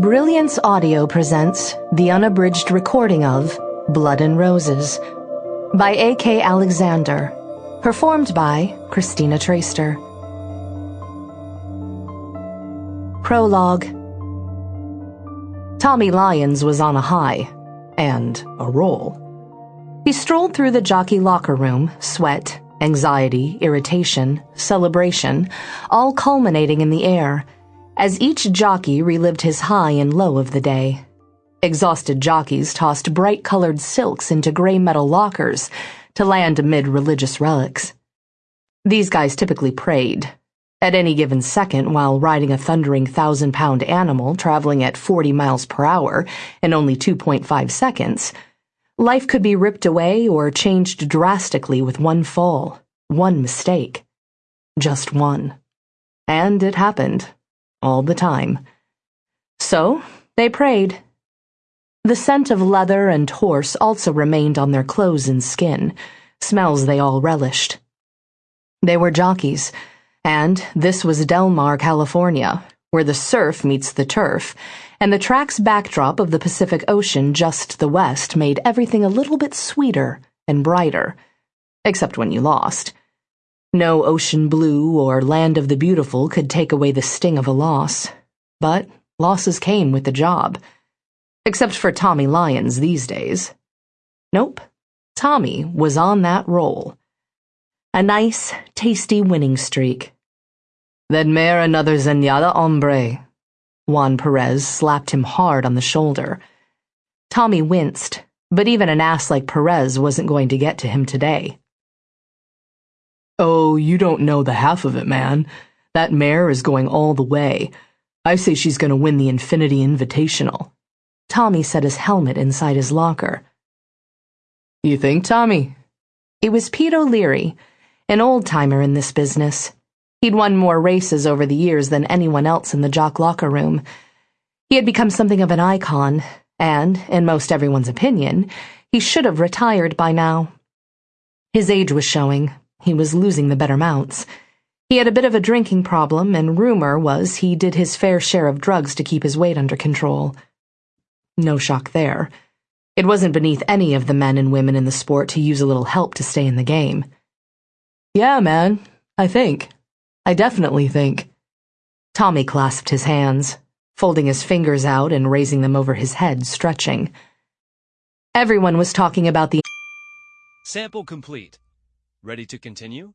Brilliance Audio presents the unabridged recording of Blood and Roses by A.K. Alexander, performed by Christina Traister. Prologue Tommy Lyons was on a high and a roll. He strolled through the jockey locker room, sweat, anxiety, irritation, celebration, all culminating in the air as each jockey relived his high and low of the day. Exhausted jockeys tossed bright colored silks into gray metal lockers to land amid religious relics. These guys typically prayed. At any given second, while riding a thundering thousand pound animal traveling at 40 miles per hour in only 2.5 seconds, life could be ripped away or changed drastically with one fall, one mistake. Just one. And it happened all the time. So they prayed. The scent of leather and horse also remained on their clothes and skin, smells they all relished. They were jockeys, and this was Del Mar, California, where the surf meets the turf, and the track's backdrop of the Pacific Ocean just to the west made everything a little bit sweeter and brighter, except when you lost. No ocean blue or land of the beautiful could take away the sting of a loss. But losses came with the job. Except for Tommy Lyons these days. Nope. Tommy was on that roll. A nice, tasty winning streak. Then mare another zenyatta hombre. Juan Perez slapped him hard on the shoulder. Tommy winced, but even an ass like Perez wasn't going to get to him today. Oh, you don't know the half of it, man. That mare is going all the way. I say she's going to win the Infinity Invitational. Tommy set his helmet inside his locker. You think, Tommy? It was Pete O'Leary, an old timer in this business. He'd won more races over the years than anyone else in the jock locker room. He had become something of an icon, and, in most everyone's opinion, he should have retired by now. His age was showing, he was losing the better mounts. He had a bit of a drinking problem, and rumor was he did his fair share of drugs to keep his weight under control. No shock there. It wasn't beneath any of the men and women in the sport to use a little help to stay in the game. Yeah, man, I think. I definitely think. Tommy clasped his hands, folding his fingers out and raising them over his head, stretching. Everyone was talking about the sample complete. Ready to continue?